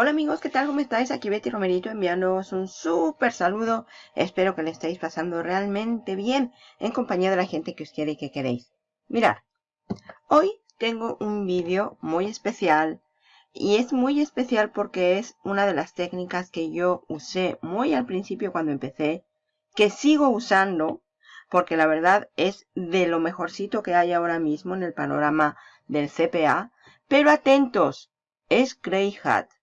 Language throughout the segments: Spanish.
Hola amigos, ¿qué tal? ¿Cómo estáis? Aquí Betty Romerito enviándoos un súper saludo. Espero que le estéis pasando realmente bien en compañía de la gente que os quiere y que queréis. Mirad, hoy tengo un vídeo muy especial y es muy especial porque es una de las técnicas que yo usé muy al principio cuando empecé, que sigo usando porque la verdad es de lo mejorcito que hay ahora mismo en el panorama del CPA. Pero atentos, es Grey Hat.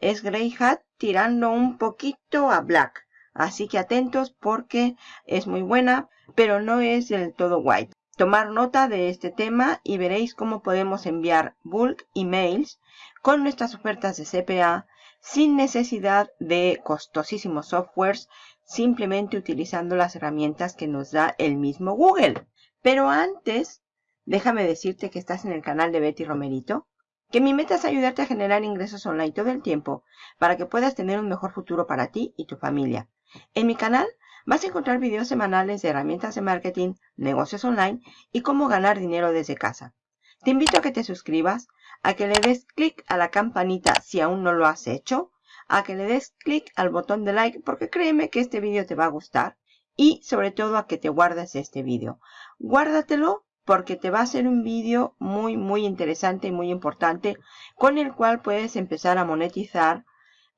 Es Grey Hat tirando un poquito a Black. Así que atentos porque es muy buena, pero no es del todo white. Tomar nota de este tema y veréis cómo podemos enviar bulk emails con nuestras ofertas de CPA sin necesidad de costosísimos softwares, simplemente utilizando las herramientas que nos da el mismo Google. Pero antes, déjame decirte que estás en el canal de Betty Romerito, que mi meta es ayudarte a generar ingresos online todo el tiempo para que puedas tener un mejor futuro para ti y tu familia. En mi canal vas a encontrar videos semanales de herramientas de marketing, negocios online y cómo ganar dinero desde casa. Te invito a que te suscribas, a que le des clic a la campanita si aún no lo has hecho, a que le des clic al botón de like porque créeme que este vídeo te va a gustar y sobre todo a que te guardes este vídeo. Guárdatelo porque te va a ser un vídeo muy muy interesante y muy importante con el cual puedes empezar a monetizar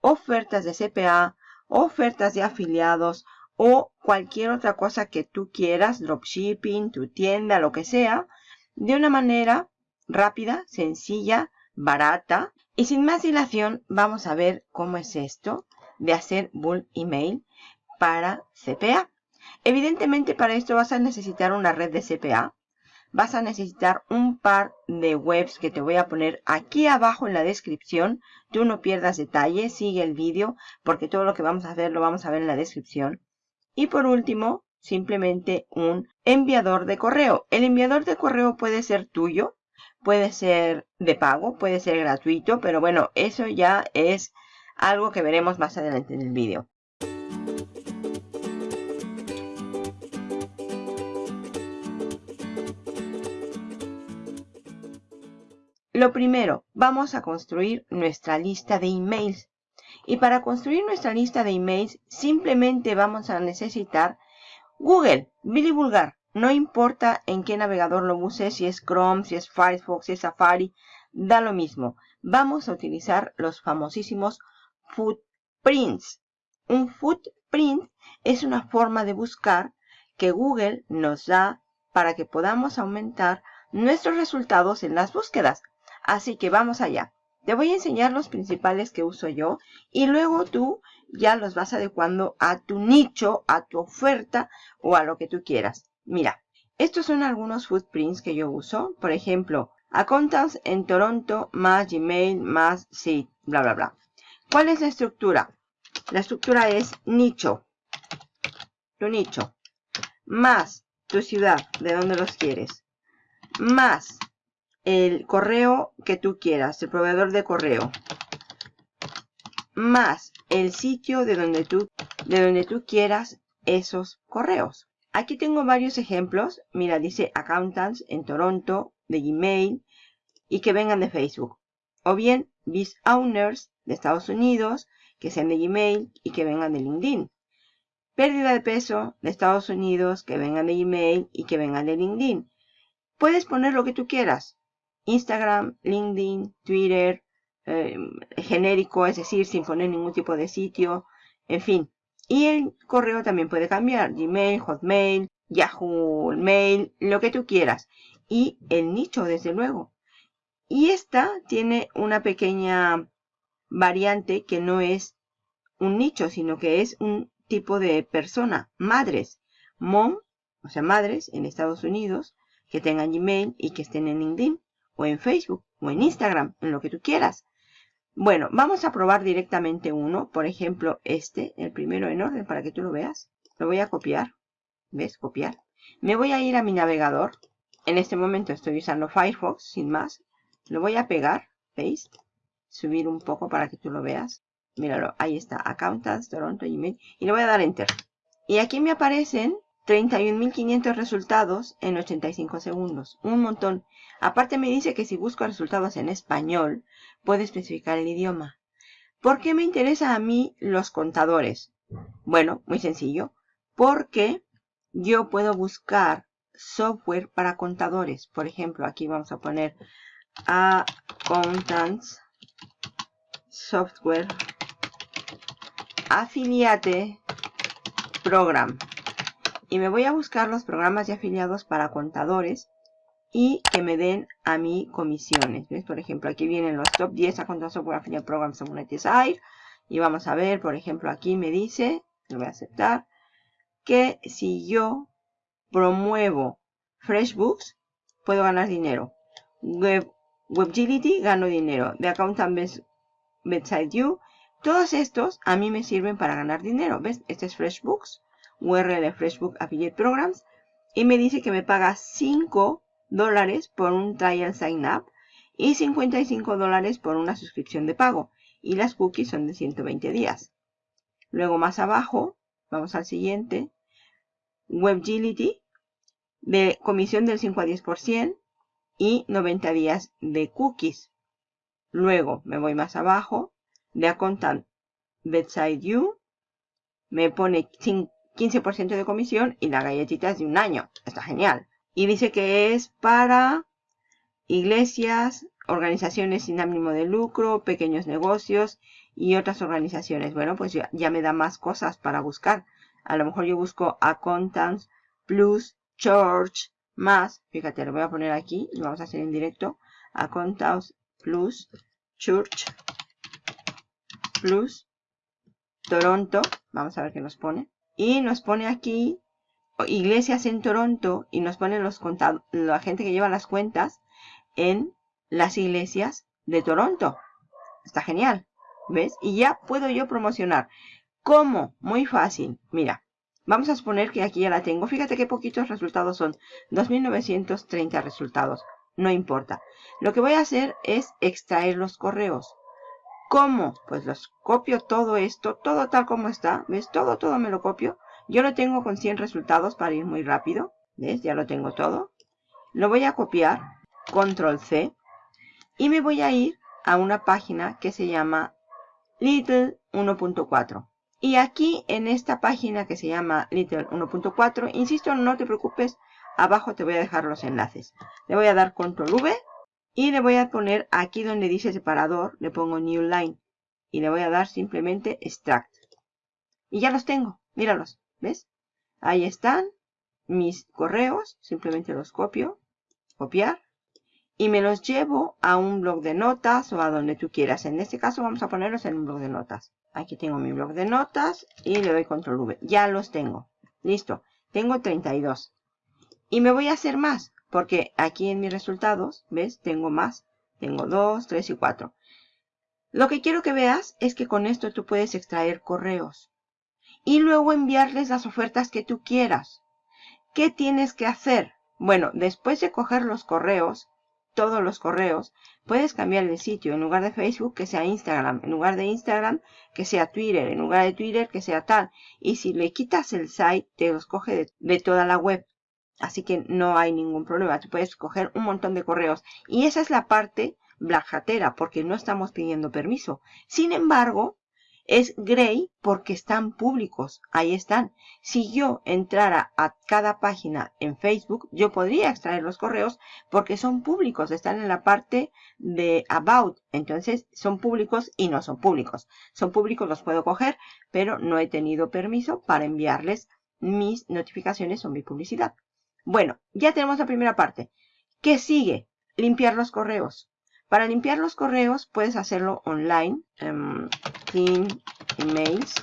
ofertas de CPA, ofertas de afiliados o cualquier otra cosa que tú quieras, dropshipping, tu tienda, lo que sea, de una manera rápida, sencilla, barata. Y sin más dilación, vamos a ver cómo es esto de hacer bulk email para CPA. Evidentemente para esto vas a necesitar una red de CPA. Vas a necesitar un par de webs que te voy a poner aquí abajo en la descripción. Tú no pierdas detalle, sigue el vídeo porque todo lo que vamos a hacer lo vamos a ver en la descripción. Y por último, simplemente un enviador de correo. El enviador de correo puede ser tuyo, puede ser de pago, puede ser gratuito, pero bueno, eso ya es algo que veremos más adelante en el vídeo. Lo primero, vamos a construir nuestra lista de emails. Y para construir nuestra lista de emails, simplemente vamos a necesitar Google, Billy Vulgar. No importa en qué navegador lo uses, si es Chrome, si es Firefox, si es Safari, da lo mismo. Vamos a utilizar los famosísimos footprints. Un footprint es una forma de buscar que Google nos da para que podamos aumentar nuestros resultados en las búsquedas. Así que vamos allá. Te voy a enseñar los principales que uso yo y luego tú ya los vas adecuando a tu nicho, a tu oferta o a lo que tú quieras. Mira, estos son algunos footprints que yo uso. Por ejemplo, accountants en Toronto más Gmail más sí, bla, bla, bla. ¿Cuál es la estructura? La estructura es nicho. Tu nicho. Más tu ciudad, de donde los quieres. Más el correo que tú quieras, el proveedor de correo. Más el sitio de donde tú, de donde tú quieras esos correos. Aquí tengo varios ejemplos. Mira, dice accountants en Toronto, de Gmail, y que vengan de Facebook. O bien, biz owners de Estados Unidos, que sean de Gmail y que vengan de LinkedIn. Pérdida de peso de Estados Unidos, que vengan de Gmail y que vengan de LinkedIn. Puedes poner lo que tú quieras. Instagram, LinkedIn, Twitter, eh, genérico, es decir, sin poner ningún tipo de sitio, en fin. Y el correo también puede cambiar, Gmail, Hotmail, Yahoo Mail, lo que tú quieras. Y el nicho, desde luego. Y esta tiene una pequeña variante que no es un nicho, sino que es un tipo de persona, madres. Mom, o sea, madres en Estados Unidos, que tengan Gmail y que estén en LinkedIn, o en Facebook, o en Instagram, en lo que tú quieras. Bueno, vamos a probar directamente uno. Por ejemplo, este, el primero en orden, para que tú lo veas. Lo voy a copiar. ¿Ves? Copiar. Me voy a ir a mi navegador. En este momento estoy usando Firefox, sin más. Lo voy a pegar. Paste. Subir un poco para que tú lo veas. Míralo, ahí está. Accountants, Toronto, Gmail. Y le voy a dar Enter. Y aquí me aparecen 31.500 resultados en 85 segundos. Un montón. Aparte me dice que si busco resultados en español, puede especificar el idioma. ¿Por qué me interesa a mí los contadores? Bueno, muy sencillo. Porque yo puedo buscar software para contadores. Por ejemplo, aquí vamos a poner Accountants Software Affiliate Program. Y me voy a buscar los programas de afiliados para contadores y que me den a mí comisiones. Por ejemplo, aquí vienen los top 10 Accountants Software Affiliate Programs Monetize Y vamos a ver, por ejemplo, aquí me dice, lo voy a aceptar, que si yo promuevo FreshBooks, puedo ganar dinero. Web, WebGility, gano dinero. De Accountant Bedside You, todos estos a mí me sirven para ganar dinero. ¿Ves? Este es FreshBooks, URL de FreshBook Affiliate Programs. Y me dice que me paga 5 dólares por un trial sign up y 55 dólares por una suscripción de pago. Y las cookies son de 120 días. Luego más abajo, vamos al siguiente, WebGility, de comisión del 5 a 10% y 90 días de cookies. Luego me voy más abajo, de Accountant Bedside You, me pone 15% de comisión y las galletitas de un año. Está genial. Y dice que es para iglesias, organizaciones sin ánimo de lucro, pequeños negocios y otras organizaciones. Bueno, pues ya, ya me da más cosas para buscar. A lo mejor yo busco Accountants Plus Church más. Fíjate, lo voy a poner aquí. Lo vamos a hacer en directo. Accountants Plus Church Plus Toronto. Vamos a ver qué nos pone. Y nos pone aquí iglesias en Toronto y nos pone los la gente que lleva las cuentas en las iglesias de Toronto. Está genial. ¿Ves? Y ya puedo yo promocionar. ¿Cómo? Muy fácil. Mira, vamos a suponer que aquí ya la tengo. Fíjate qué poquitos resultados son. 2.930 resultados. No importa. Lo que voy a hacer es extraer los correos. ¿Cómo? Pues los copio todo esto, todo tal como está. ¿Ves? Todo, todo me lo copio. Yo lo tengo con 100 resultados para ir muy rápido. ¿Ves? Ya lo tengo todo. Lo voy a copiar. Control C. Y me voy a ir a una página que se llama Little 1.4. Y aquí en esta página que se llama Little 1.4, insisto, no te preocupes, abajo te voy a dejar los enlaces. Le voy a dar Control V y le voy a poner aquí donde dice separador, le pongo New Line. Y le voy a dar simplemente Extract. Y ya los tengo, míralos, ¿ves? Ahí están mis correos, simplemente los copio, copiar y me los llevo a un blog de notas o a donde tú quieras. En este caso vamos a ponerlos en un blog de notas. Aquí tengo mi blog de notas y le doy control V. Ya los tengo. Listo. Tengo 32. Y me voy a hacer más, porque aquí en mis resultados, ¿ves? Tengo más. Tengo 2, 3 y 4. Lo que quiero que veas es que con esto tú puedes extraer correos. Y luego enviarles las ofertas que tú quieras. ¿Qué tienes que hacer? Bueno, después de coger los correos, todos los correos, puedes cambiar el sitio. En lugar de Facebook, que sea Instagram. En lugar de Instagram, que sea Twitter. En lugar de Twitter, que sea tal. Y si le quitas el site, te los coge de, toda la web. Así que no hay ningún problema. Tú puedes coger un montón de correos. Y esa es la parte blajatera, porque no estamos pidiendo permiso. Sin embargo, es gray porque están públicos. Ahí están. Si yo entrara a cada página en Facebook, yo podría extraer los correos porque son públicos. Están en la parte de About. Entonces son públicos y no son públicos. Son públicos, los puedo coger, pero no he tenido permiso para enviarles mis notificaciones o mi publicidad. Bueno, ya tenemos la primera parte. ¿Qué sigue? Limpiar los correos. Para limpiar los correos puedes hacerlo online. Em, clean emails.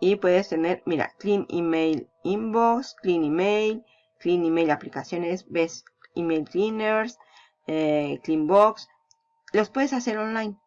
Y puedes tener, mira, clean email inbox, clean email, clean email aplicaciones, ves email cleaners, eh, clean box. Los puedes hacer online.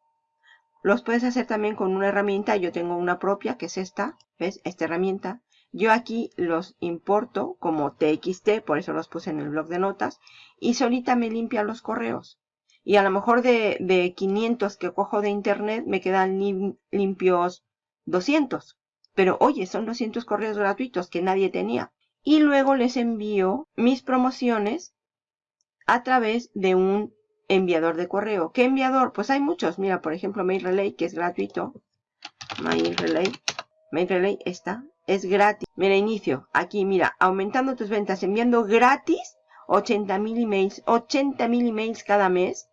Los puedes hacer también con una herramienta. Yo tengo una propia que es esta. ¿Ves? Esta herramienta. Yo aquí los importo como TXT, por eso los puse en el blog de notas. Y solita me limpia los correos y a lo mejor de, de 500 que cojo de internet me quedan limpios 200. Pero oye, son 200 correos gratuitos que nadie tenía. Y luego les envío mis promociones a través de un enviador de correo. ¿Qué enviador? Pues hay muchos. Mira, por ejemplo, Mail Relay, que es gratuito. Mail Relay. Mail Relay está. Es gratis. Mira, inicio. Aquí, mira, aumentando tus ventas, enviando gratis 80.000 emails. 80.000 emails cada mes.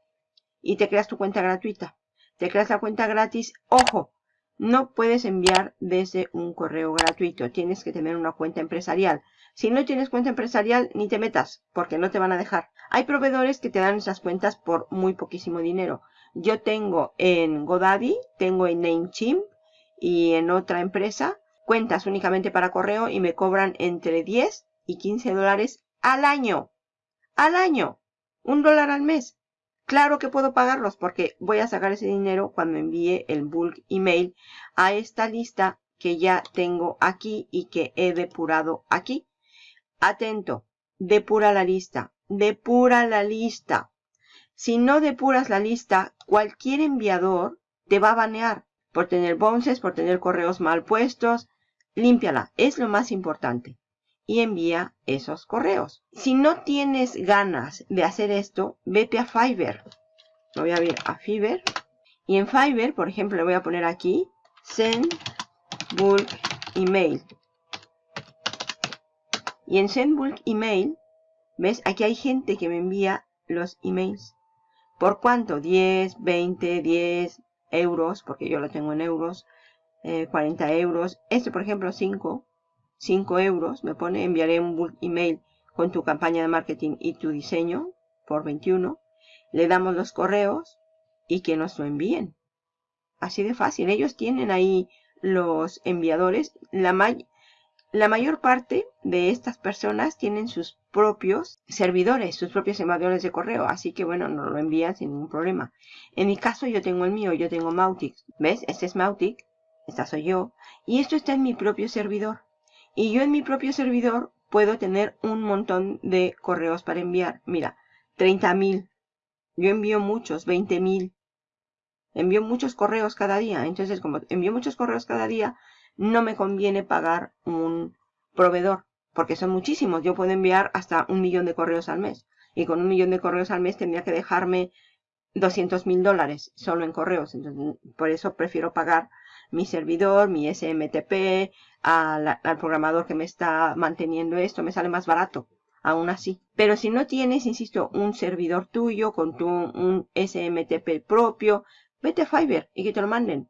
Y te creas tu cuenta gratuita. Te creas la cuenta gratis. Ojo, no puedes enviar desde un correo gratuito. Tienes que tener una cuenta empresarial. Si no tienes cuenta empresarial, ni te metas, porque no te van a dejar. Hay proveedores que te dan esas cuentas por muy poquísimo dinero. Yo tengo en Godaddy, tengo en Namecheap y en otra empresa cuentas únicamente para correo y me cobran entre 10 y 15 dólares al año. Al año. Un dólar al mes. Claro que puedo pagarlos porque voy a sacar ese dinero cuando envíe el bulk email a esta lista que ya tengo aquí y que he depurado aquí. Atento, depura la lista, depura la lista. Si no depuras la lista, cualquier enviador te va a banear por tener bounces, por tener correos mal puestos. Límpiala, es lo más importante. Y envía esos correos. Si no tienes ganas de hacer esto, vete a Fiverr. Voy a ver a Fiverr. Y en Fiverr, por ejemplo, le voy a poner aquí Send Bulk Email. Y en Send Bulk Email, ¿ves? Aquí hay gente que me envía los emails. ¿Por cuánto? 10, 20, 10 euros, porque yo lo tengo en euros. 40 eh, euros. Este, por ejemplo, 5. 5 euros. Me pone, enviaré un email con tu campaña de marketing y tu diseño por 21. Le damos los correos y que nos lo envíen. Así de fácil. Ellos tienen ahí los enviadores. La, la mayor parte de estas personas tienen sus propios servidores, sus propios enviadores de correo. Así que bueno, nos lo envían sin ningún problema. En mi caso yo tengo el mío, yo tengo Mautic. ¿Ves? Este es Mautic. Esta soy yo. Y esto está en mi propio servidor. Y yo en mi propio servidor puedo tener un montón de correos para enviar. Mira, 30.000. Yo envío muchos, 20.000. Envío muchos correos cada día. Entonces, como envío muchos correos cada día, no me conviene pagar un proveedor, porque son muchísimos. Yo puedo enviar hasta un millón de correos al mes. Y con un millón de correos al mes tendría que dejarme 200 mil dólares solo en correos. Entonces, por eso prefiero pagar mi servidor, mi SMTP, al, al programador que me está manteniendo esto. Me sale más barato, aún así. Pero si no tienes, insisto, un servidor tuyo con tu, un SMTP propio, vete a Fiverr y que te lo manden.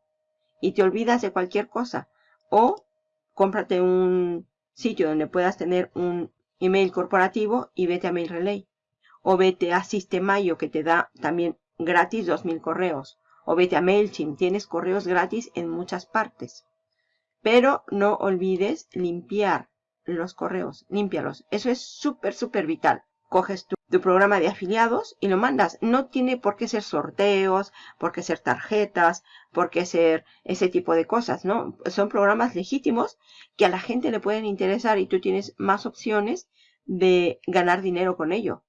Y te olvidas de cualquier cosa. O cómprate un sitio donde puedas tener un email corporativo y vete a Mail Relay. O vete a Sistemayo que te da también gratis 2000 correos. O vete a MailChimp, tienes correos gratis en muchas partes. Pero no olvides limpiar los correos, límpialos. Eso es súper, súper vital. Coges tu, tu, programa de afiliados y lo mandas. No tiene por qué ser sorteos, por qué ser tarjetas, por qué ser ese tipo de cosas, ¿no? Son programas legítimos que a la gente le pueden interesar y tú tienes más opciones de ganar dinero con ello.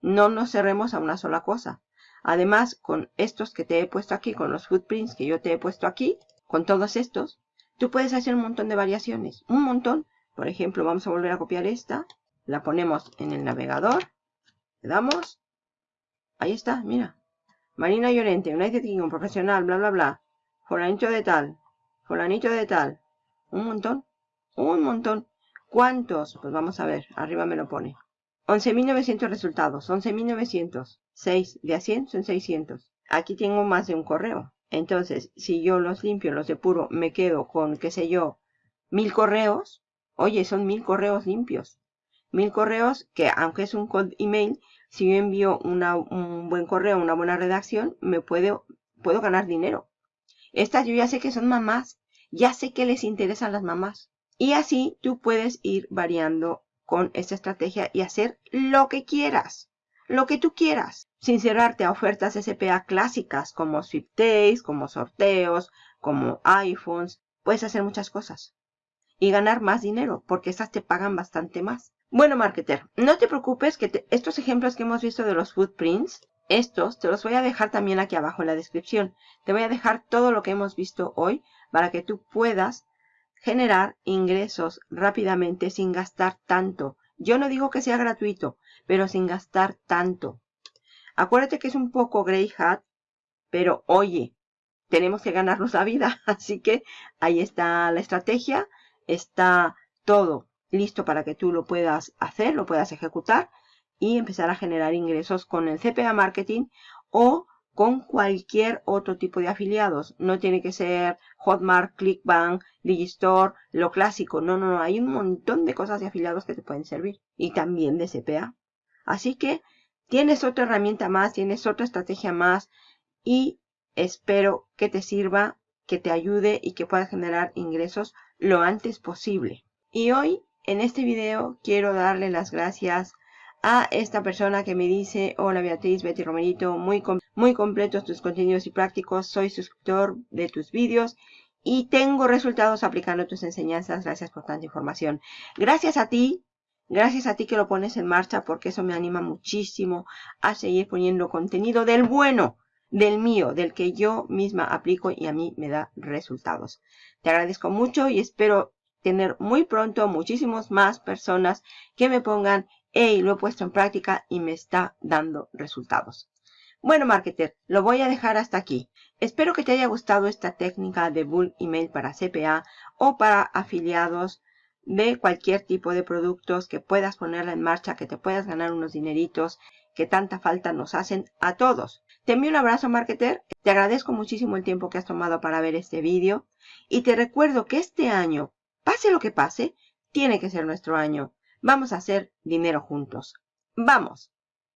No nos cerremos a una sola cosa. Además, con estos que te he puesto aquí, con los footprints que yo te he puesto aquí, con todos estos, tú puedes hacer un montón de variaciones. Un montón. Por ejemplo, vamos a volver a copiar esta. La ponemos en el navegador. Le damos. Ahí está, mira. Marina Llorente, United Kingdom, profesional, bla, bla, bla. Fulanito de tal. Fulanito de tal. Un montón. Un montón. ¿Cuántos? Pues vamos a ver. Arriba me lo pone. 11.900 resultados. 11.900. 6 de a 100 son 600. Aquí tengo más de un correo. Entonces, si yo los limpio, los depuro, me quedo con, qué sé yo, mil correos. Oye, son mil correos limpios mil correos que aunque es un email, si yo envío un buen correo, una buena redacción, me puedo, puedo ganar dinero. Estas yo ya sé que son mamás, ya sé que les interesan las mamás. Y así tú puedes ir variando con esta estrategia y hacer lo que quieras, lo que tú quieras, sin cerrarte a ofertas SPA clásicas como sweepdays, como sorteos, como iPhones. Puedes hacer muchas cosas y ganar más dinero porque estas te pagan bastante más. Bueno, marketer, no te preocupes que estos ejemplos que hemos visto de los footprints, estos te los voy a dejar también aquí abajo en la descripción. Te voy a dejar todo lo que hemos visto hoy para que tú puedas generar ingresos rápidamente sin gastar tanto. Yo no digo que sea gratuito, pero sin gastar tanto. Acuérdate que es un poco grey hat, pero oye, tenemos que ganarnos la vida. Así que ahí está la estrategia, está todo listo para que tú lo puedas hacer, lo puedas ejecutar y empezar a generar ingresos con el CPA Marketing o con cualquier otro tipo de afiliados. No tiene que ser Hotmart, Clickbank, Digistore, lo clásico. No, no, no. Hay un montón de cosas de afiliados que te pueden servir. Y también de CPA. Así que tienes otra herramienta más, tienes otra estrategia más. Y espero que te sirva, que te ayude y que puedas generar ingresos lo antes posible. Y hoy, en este video, quiero darle las gracias a esta persona que me dice, hola Beatriz, Betty Romerito, muy, muy completos tus contenidos y prácticos, soy suscriptor de tus vídeos y tengo resultados aplicando tus enseñanzas, gracias por tanta información. Gracias a ti, gracias a ti que lo pones en marcha porque eso me anima muchísimo a seguir poniendo contenido del bueno, del mío, del que yo misma aplico y a mí me da resultados. Te agradezco mucho y espero tener muy pronto muchísimos más personas que me pongan hey, lo he puesto en práctica y me está dando resultados. Bueno, marketer, lo voy a dejar hasta aquí. Espero que te haya gustado esta técnica de bulk email para CPA o para afiliados de cualquier tipo de productos que puedas ponerla en marcha, que te puedas ganar unos dineritos que tanta falta nos hacen a todos. Te envío un abrazo, marketer. Te agradezco muchísimo el tiempo que has tomado para ver este vídeo. Y te recuerdo que este año, pase lo que pase, tiene que ser nuestro año. Vamos a hacer dinero juntos. ¡Vamos!